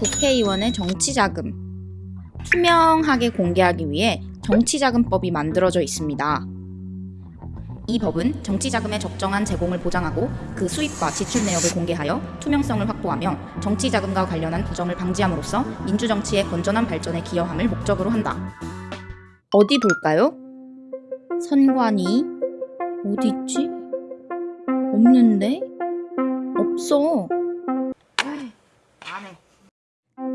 국회의원의 정치자금 투명하게 공개하기 위해 정치자금법이 만들어져 있습니다. 이 법은 정치자금의 적정한 제공을 보장하고 그 수입과 지출 내역을 공개하여 투명성을 확보하며 정치자금과 관련한 부정을 방지함으로써 민주정치의 건전한 발전에 기여함을 목적으로 한다. 어디 볼까요? 선관위 어디 있지? 없는데? 없어.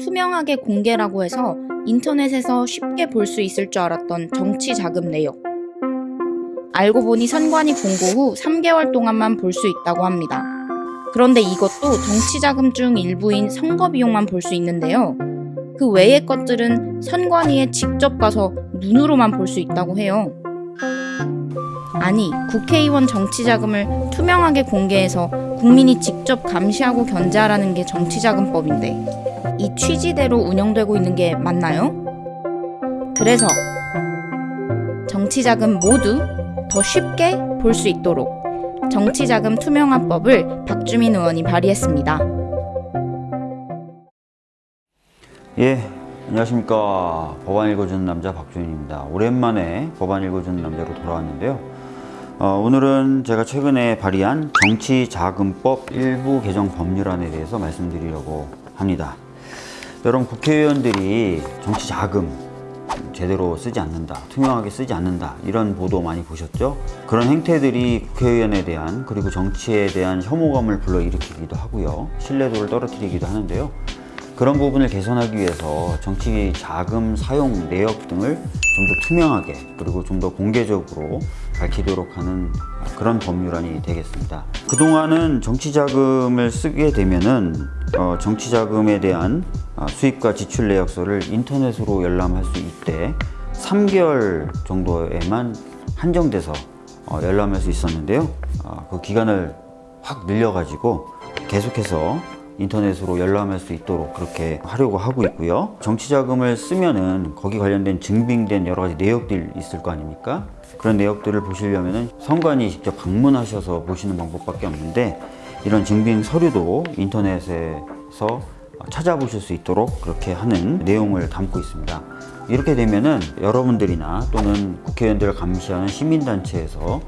투명하게 공개라고 해서 인터넷에서 쉽게 볼 수 있을 줄 알았던 정치 자금 내역. 알고 보니 선관위 공고 후 3개월 동안만 볼 수 있다고 합니다. 그런데 이것도 정치 자금 중 일부인 선거 비용만 볼 수 있는데요. 그 외의 것들은 선관위에 직접 가서 눈으로만 볼 수 있다고 해요. 아니, 국회의원 정치 자금을 투명하게 공개해서 국민이 직접 감시하고 견제하라는 게 정치자금법인데 이 취지대로 운영되고 있는 게 맞나요? 그래서 정치자금 모두 더 쉽게 볼 수 있도록 정치자금 투명화법을 박주민 의원이 발의했습니다. 예, 안녕하십니까. 법안 읽어주는 남자 박주인입니다. 오랜만에 법안 읽어주는 남자로 돌아왔는데요. 어, 오늘은 제가 최근에 발의한 정치자금법 일부 개정 법률안에 대해서 말씀드리려고 합니다. 여러분 국회의원들이 정치 자금 제대로 쓰지 않는다, 투명하게 쓰지 않는다 이런 보도 많이 보셨죠? 그런 행태들이 국회의원에 대한 그리고 정치에 대한 혐오감을 불러일으키기도 하고요. 신뢰도를 떨어뜨리기도 하는데요. 그런 부분을 개선하기 위해서 정치 자금 사용 내역 등을 좀 더 투명하게 그리고 좀 더 공개적으로 밝히도록 하는 그런 법률안이 되겠습니다. 그동안은 정치 자금을 쓰게 되면은 어, 정치 자금에 대한 어, 수입과 지출 내역서를 인터넷으로 열람할 수 있대 3개월 정도에만 한정돼서 어, 열람할 수 있었는데요. 어, 그 기간을 확 늘려가지고 계속해서 인터넷으로 열람할 수 있도록 그렇게 하려고 하고 있고요. 정치자금을 쓰면은 거기 관련된 증빙된 여러 가지 내역들 있을 거 아닙니까? 그런 내역들을 보시려면은 선관위 직접 방문하셔서 보시는 방법밖에 없는데 이런 증빙 서류도 인터넷에서 찾아보실 수 있도록 그렇게 하는 내용을 담고 있습니다. 이렇게 되면은 여러분들이나 또는 국회의원들을 감시하는 시민단체에서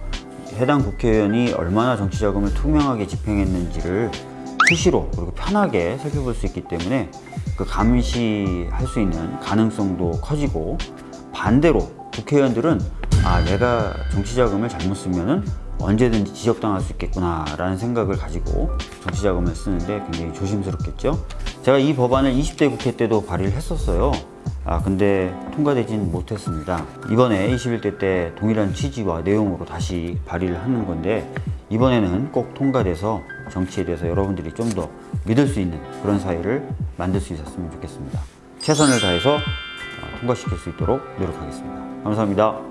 해당 국회의원이 얼마나 정치자금을 투명하게 집행했는지를 수시로 그리고 편하게 살펴볼 수 있기 때문에 그 감시할 수 있는 가능성도 커지고 반대로 국회의원들은 아 내가 정치자금을 잘못 쓰면은 언제든지 지적당할 수 있겠구나 라는 생각을 가지고 정치자금을 쓰는데 굉장히 조심스럽겠죠? 제가 이 법안을 20대 국회 때도 발의를 했었어요 아 근데 통과되진 못했습니다. 이번에 21대 때 동일한 취지와 내용으로 다시 발의를 하는 건데 이번에는 꼭 통과돼서 정치에 대해서 여러분들이 좀 더 믿을 수 있는 그런 사회를 만들 수 있었으면 좋겠습니다. 최선을 다해서 통과시킬 수 있도록 노력하겠습니다. 감사합니다